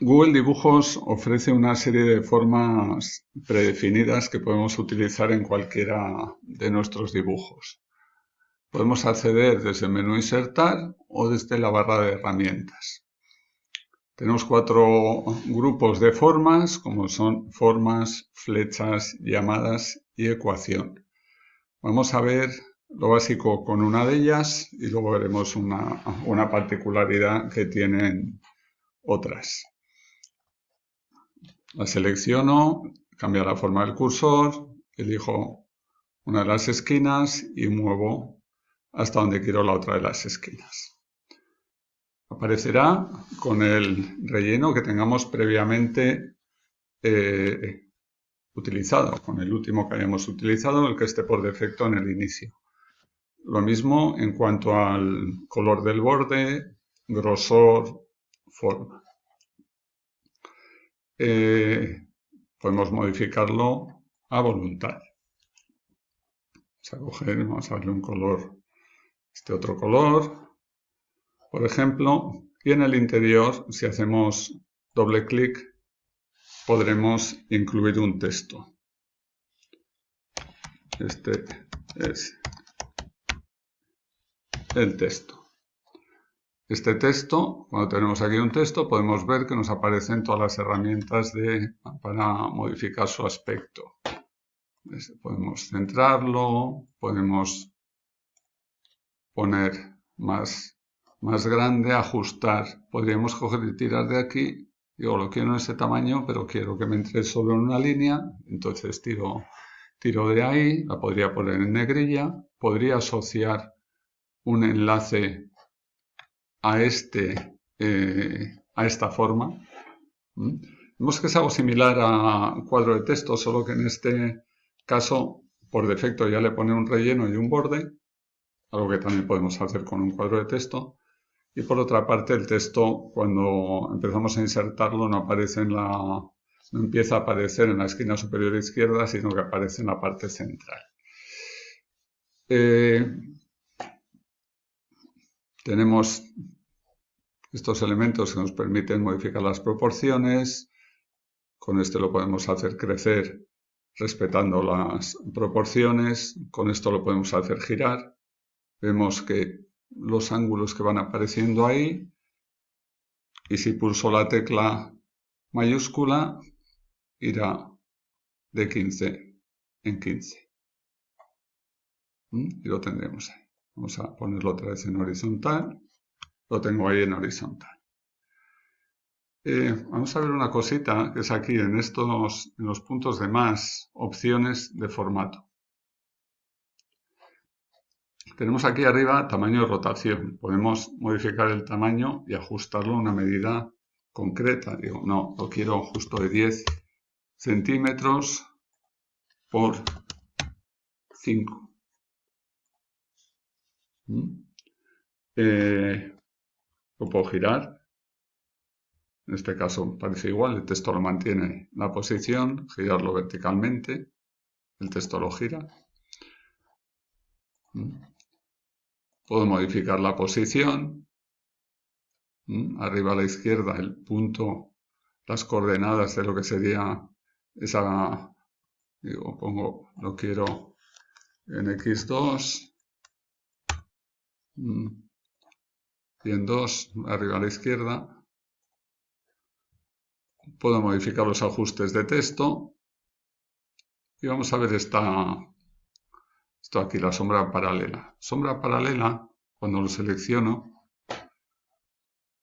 Google Dibujos ofrece una serie de formas predefinidas que podemos utilizar en cualquiera de nuestros dibujos. Podemos acceder desde el menú Insertar o desde la barra de herramientas. Tenemos cuatro grupos de formas, como son formas, flechas, llamadas y ecuación. Vamos a ver lo básico con una de ellas y luego veremos una, particularidad que tienen otras. La selecciono, cambia la forma del cursor, elijo una de las esquinas y muevo hasta donde quiero la otra de las esquinas. Aparecerá con el relleno que tengamos previamente eh, utilizado, con el último que hayamos utilizado, el que esté por defecto en el inicio. Lo mismo en cuanto al color del borde, grosor, forma. Eh, podemos modificarlo a voluntad. Vamos a coger, vamos a darle un color, este otro color, por ejemplo, y en el interior, si hacemos doble clic, podremos incluir un texto. Este es el texto. Este texto, cuando tenemos aquí un texto, podemos ver que nos aparecen todas las herramientas para modificar su aspecto. Podemos centrarlo, podemos poner más, más grande, ajustar. Podríamos coger y tirar de aquí. Digo, lo quiero en ese tamaño, pero quiero que me entre solo en una línea. Entonces tiro, tiro de ahí, la podría poner en negrilla. Podría asociar un enlace a, este, eh, a esta forma. Vemos que es algo similar a cuadro de texto, solo que en este caso, por defecto, ya le pone un relleno y un borde, algo que también podemos hacer con un cuadro de texto. Y por otra parte, el texto, cuando empezamos a insertarlo, no aparece en la, no empieza a aparecer en la esquina superior izquierda, sino que aparece en la parte central. Eh, tenemos estos elementos que nos permiten modificar las proporciones. Con este lo podemos hacer crecer respetando las proporciones. Con esto lo podemos hacer girar. Vemos que los ángulos que van apareciendo ahí. Y si pulso la tecla mayúscula, irá de 15 en 15. ¿Mm? Y lo tendremos ahí. Vamos a ponerlo otra vez en horizontal. Lo tengo ahí en horizontal. Eh, vamos a ver una cosita que es aquí en estos en los puntos de más opciones de formato. Tenemos aquí arriba tamaño de rotación. Podemos modificar el tamaño y ajustarlo a una medida concreta. Digo, no, lo quiero justo de 10 centímetros por 5. Eh, lo puedo girar. En este caso parece igual, el texto lo mantiene la posición, girarlo verticalmente, el texto lo gira. Puedo modificar la posición. Arriba a la izquierda el punto, las coordenadas de lo que sería esa, digo, pongo, lo quiero en x2, y en 2 arriba a la izquierda. Puedo modificar los ajustes de texto. Y vamos a ver esta, esto aquí, la sombra paralela. Sombra paralela, cuando lo selecciono,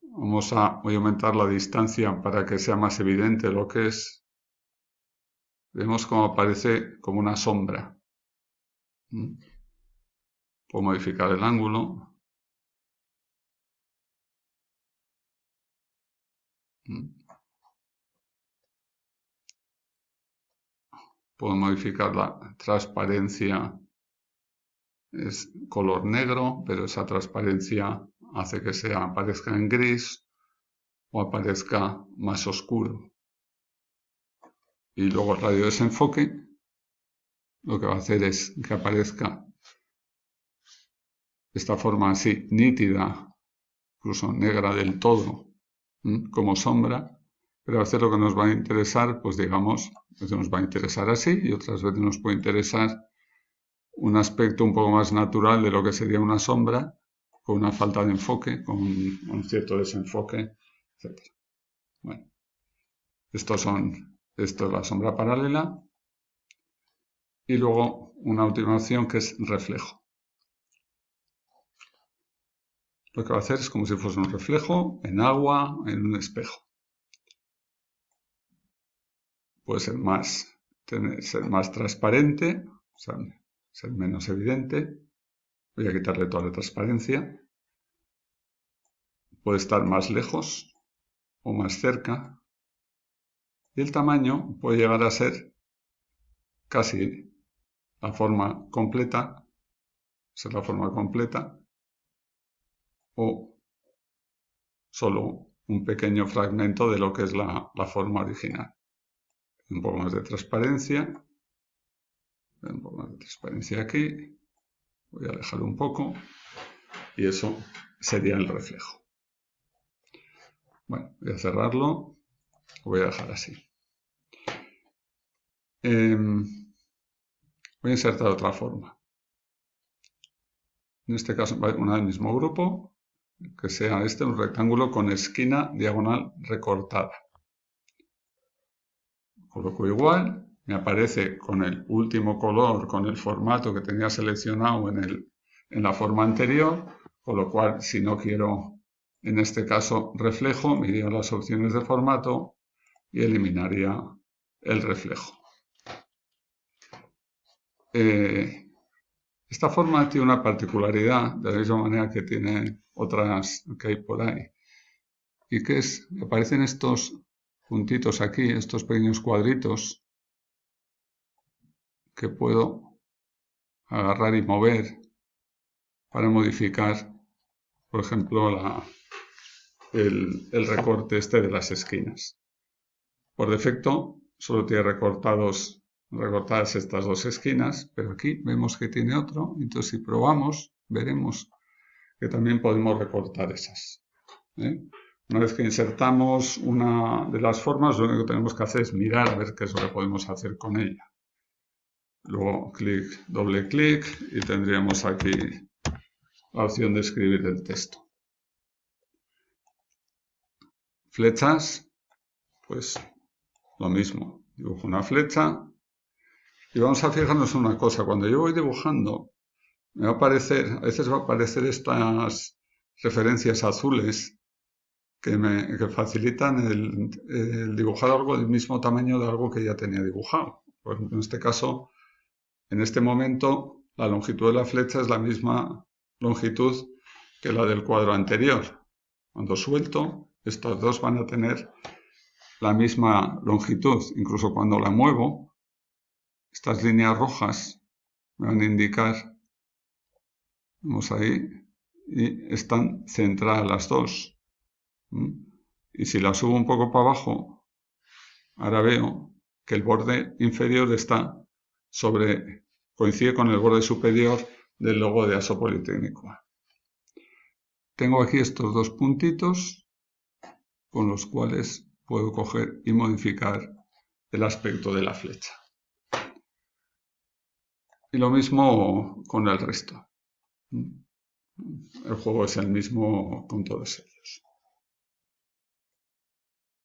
vamos a, voy a aumentar la distancia para que sea más evidente lo que es. Vemos cómo aparece como una sombra. ¿Mm? Puedo modificar el ángulo. Puedo modificar la transparencia. Es color negro, pero esa transparencia hace que sea, aparezca en gris o aparezca más oscuro. Y luego el radio de desenfoque lo que va a hacer es que aparezca esta forma así nítida, incluso negra del todo, como sombra, Pero a veces lo que nos va a interesar, pues digamos, a veces nos va a interesar así y otras veces nos puede interesar un aspecto un poco más natural de lo que sería una sombra, con una falta de enfoque, con un, cierto desenfoque, etc. Bueno, estos son, esto es la sombra paralela. Y luego una última opción que es reflejo. Lo que va a hacer es como si fuese un reflejo en agua, en un espejo. Puede ser más, ser más transparente, o sea, ser menos evidente. Voy a quitarle toda la transparencia. Puede estar más lejos o más cerca. Y el tamaño puede llegar a ser casi la forma completa, ser la forma completa, o solo un pequeño fragmento de lo que es la, forma original. Un poco más de transparencia. Un poco más de transparencia aquí. Voy a alejar un poco. Y eso sería el reflejo. Bueno, voy a cerrarlo. Lo voy a dejar así. Em, voy a insertar otra forma. En este caso, una del mismo grupo que sea este un rectángulo con esquina diagonal recortada. Coloco igual, me aparece con el último color, con el formato que tenía seleccionado en, el, en la forma anterior, con lo cual si no quiero, en este caso, reflejo, me iría a las opciones de formato y eliminaría el reflejo. Eh, esta forma tiene una particularidad, de la misma manera que tiene otras que hay por ahí. Y que es, aparecen estos puntitos aquí, estos pequeños cuadritos, que puedo agarrar y mover para modificar, por ejemplo, el, el recorte este de las esquinas. Por defecto, solo tiene recortados recortadas estas dos esquinas, pero aquí vemos que tiene otro, entonces si probamos veremos que también podemos recortar esas. ¿eh? Una vez que insertamos una de las formas, lo único que tenemos que hacer es mirar a ver qué es lo que podemos hacer con ella. Luego clic, doble clic y tendríamos aquí la opción de escribir el texto. Flechas, pues lo mismo. Dibujo una flecha y vamos a fijarnos en una cosa, cuando yo voy dibujando, me va a aparecer, a veces va a aparecer estas referencias azules que me facilitan el, dibujar algo del mismo tamaño de algo que ya tenía dibujado. Por ejemplo, en este caso, en este momento, la longitud de la flecha es la misma longitud que la del cuadro anterior. Cuando suelto, estos dos van a tener la misma longitud. Incluso cuando la muevo, estas líneas rojas me van a indicar, vamos ahí, y están centradas las dos. Y si la subo un poco para abajo, ahora veo que el borde inferior está sobre, coincide con el borde superior del logo de ASO Politécnico. Tengo aquí estos dos puntitos con los cuales puedo coger y modificar el aspecto de la flecha. Y lo mismo con el resto. El juego es el mismo con todos ellos.